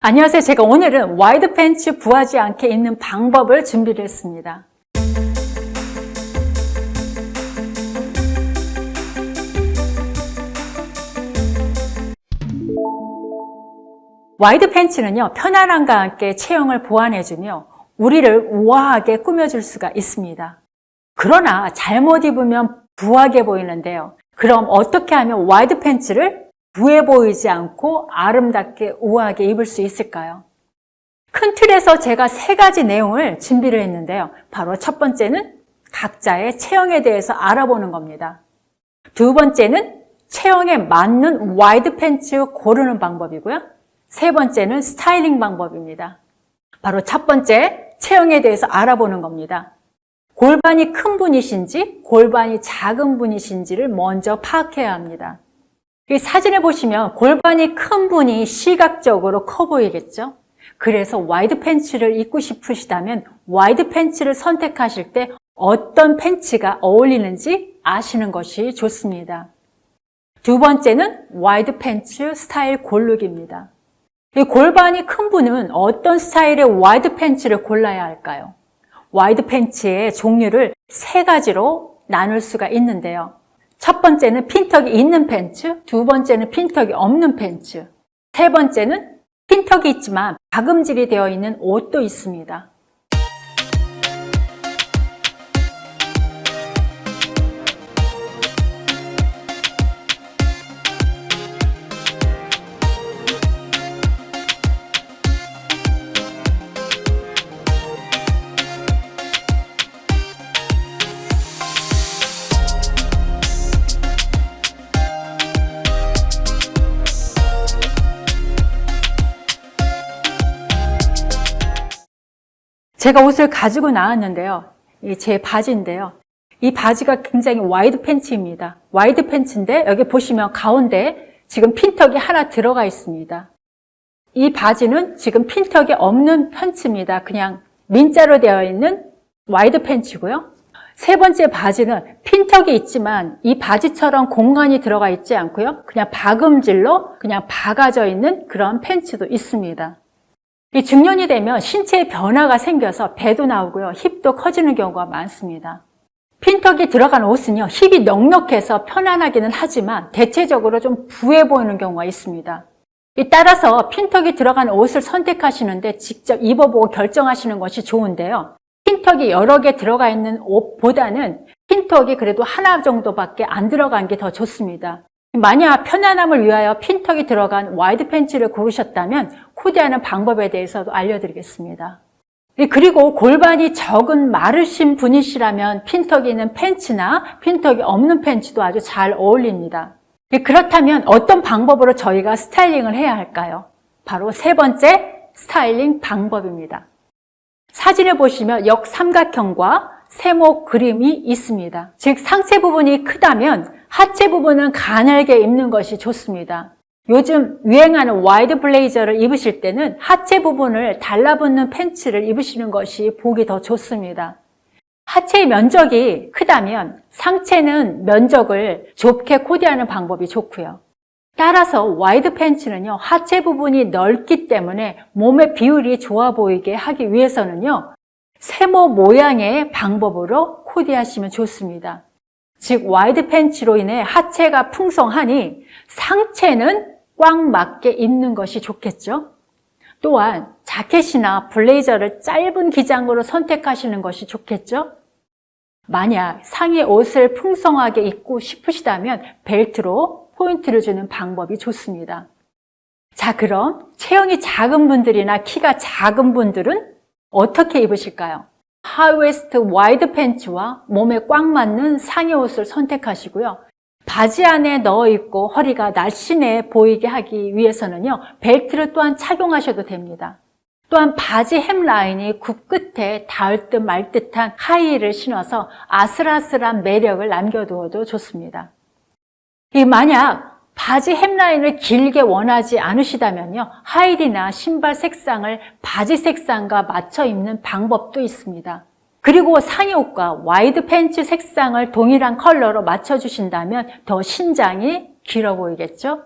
안녕하세요. 제가 오늘은 와이드 팬츠 부하지 않게 입는 방법을 준비를 했습니다. 와이드 팬츠는요, 편안함과 함께 체형을 보완해주며 우리를 우아하게 꾸며줄 수가 있습니다. 그러나 잘못 입으면 부하게 보이는데요. 그럼 어떻게 하면 와이드 팬츠를 부해 보이지 않고 아름답게 우아하게 입을 수 있을까요? 큰 틀에서 제가 세 가지 내용을 준비를 했는데요. 바로 첫 번째는 각자의 체형에 대해서 알아보는 겁니다. 두 번째는 체형에 맞는 와이드 팬츠 고르는 방법이고요. 세 번째는 스타일링 방법입니다. 바로 첫 번째, 체형에 대해서 알아보는 겁니다. 골반이 큰 분이신지 골반이 작은 분이신지를 먼저 파악해야 합니다. 이 사진을 보시면 골반이 큰 분이 시각적으로 커 보이겠죠? 그래서 와이드 팬츠를 입고 싶으시다면 와이드 팬츠를 선택하실 때 어떤 팬츠가 어울리는지 아시는 것이 좋습니다. 두 번째는 와이드 팬츠 스타일 고르기입니다. 이 골반이 큰 분은 어떤 스타일의 와이드 팬츠를 골라야 할까요? 와이드 팬츠의 종류를 세 가지로 나눌 수가 있는데요. 첫 번째는 핀턱이 있는 팬츠, 두 번째는 핀턱이 없는 팬츠, 세 번째는 핀턱이 있지만 박음질이 되어 있는 옷도 있습니다. 제가 옷을 가지고 나왔는데요. 제 바지인데요. 이 바지가 굉장히 와이드 팬츠입니다. 와이드 팬츠인데 여기 보시면 가운데 지금 핀턱이 하나 들어가 있습니다. 이 바지는 지금 핀턱이 없는 팬츠입니다. 그냥 민자로 되어 있는 와이드 팬츠고요. 세 번째 바지는 핀턱이 있지만 이 바지처럼 공간이 들어가 있지 않고요. 그냥 박음질로 그냥 박아져 있는 그런 팬츠도 있습니다. 이 중년이 되면 신체에 변화가 생겨서 배도 나오고요. 힙도 커지는 경우가 많습니다. 핀턱이 들어간 옷은요. 힙이 넉넉해서 편안하기는 하지만 대체적으로 좀 부해 보이는 경우가 있습니다. 따라서 핀턱이 들어간 옷을 선택하시는데 직접 입어보고 결정하시는 것이 좋은데요. 핀턱이 여러 개 들어가 있는 옷보다는 핀턱이 그래도 하나 정도밖에 안 들어간 게 더 좋습니다. 만약 편안함을 위하여 핀턱이 들어간 와이드 팬츠를 고르셨다면 코디하는 방법에 대해서도 알려드리겠습니다. 그리고 골반이 적은 마르신 분이시라면 핀턱이 있는 팬츠나 핀턱이 없는 팬츠도 아주 잘 어울립니다. 그렇다면 어떤 방법으로 저희가 스타일링을 해야 할까요? 바로 세 번째 스타일링 방법입니다. 사진을 보시면 역삼각형과 세모 그림이 있습니다. 즉 상체 부분이 크다면 하체 부분은 가늘게 입는 것이 좋습니다. 요즘 유행하는 와이드 블레이저를 입으실 때는 하체 부분을 달라붙는 팬츠를 입으시는 것이 보기 더 좋습니다. 하체의 면적이 크다면 상체는 면적을 좁게 코디하는 방법이 좋고요. 따라서 와이드 팬츠는요, 하체 부분이 넓기 때문에 몸의 비율이 좋아 보이게 하기 위해서는요, 세모 모양의 방법으로 코디하시면 좋습니다. 즉 와이드 팬츠로 인해 하체가 풍성하니 상체는 꽉 맞게 입는 것이 좋겠죠. 또한 자켓이나 블레이저를 짧은 기장으로 선택하시는 것이 좋겠죠. 만약 상의 옷을 풍성하게 입고 싶으시다면 벨트로 포인트를 주는 방법이 좋습니다. 자 그럼 체형이 작은 분들이나 키가 작은 분들은 어떻게 입으실까요? high waist 와이드 팬츠와 몸에 꽉 맞는 상의 옷을 선택하시고요. 바지 안에 넣어 입고 허리가 날씬해 보이게 하기 위해서는요. 벨트를 또한 착용하셔도 됩니다. 또한 바지 hem line이 굽 끝에 닿을 듯 말 듯한 하이힐을 신어서 아슬아슬한 매력을 남겨두어도 좋습니다. 만약 바지 hem line을 길게 원하지 않으시다면요. 하이힐이나 신발 색상을 바지 색상과 맞춰 입는 방법도 있습니다. 그리고 상의옷과 와이드 팬츠 색상을 동일한 컬러로 맞춰주신다면 더 신장이 길어 보이겠죠?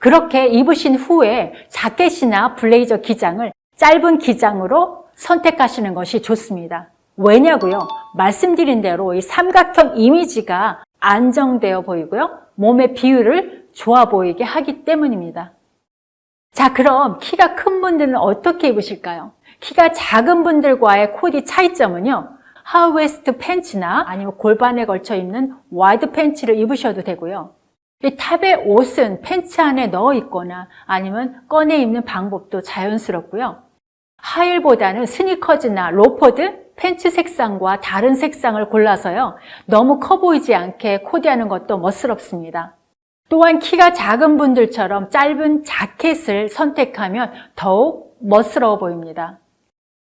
그렇게 입으신 후에 자켓이나 블레이저 기장을 짧은 기장으로 선택하시는 것이 좋습니다. 왜냐고요? 말씀드린 대로 이 삼각형 이미지가 안정되어 보이고요. 몸의 비율을 좋아 보이게 하기 때문입니다. 자, 그럼 키가 큰 분들은 어떻게 입으실까요? 키가 작은 분들과의 코디 차이점은요. high waist 팬츠나 아니면 골반에 걸쳐 입는 와이드 팬츠를 입으셔도 되고요. 이 top의 옷은 팬츠 안에 넣어 입거나 아니면 꺼내 입는 방법도 자연스럽고요. 하이힐보다는 스니커즈나 로퍼도, 팬츠 색상과 다른 색상을 골라서요. 너무 커 보이지 않게 코디하는 것도 멋스럽습니다. 또한 키가 작은 분들처럼 짧은 자켓을 선택하면 더욱 멋스러워 보입니다.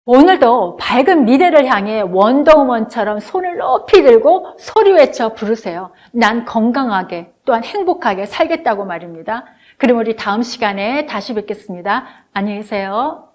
오늘도 밝은 미래를 향해 원더우먼처럼 손을 높이 들고 소리 외쳐 부르세요. 난 건강하게 또한 행복하게 살겠다고 말입니다. 그럼 우리 다음 시간에 다시 뵙겠습니다. 안녕히 계세요.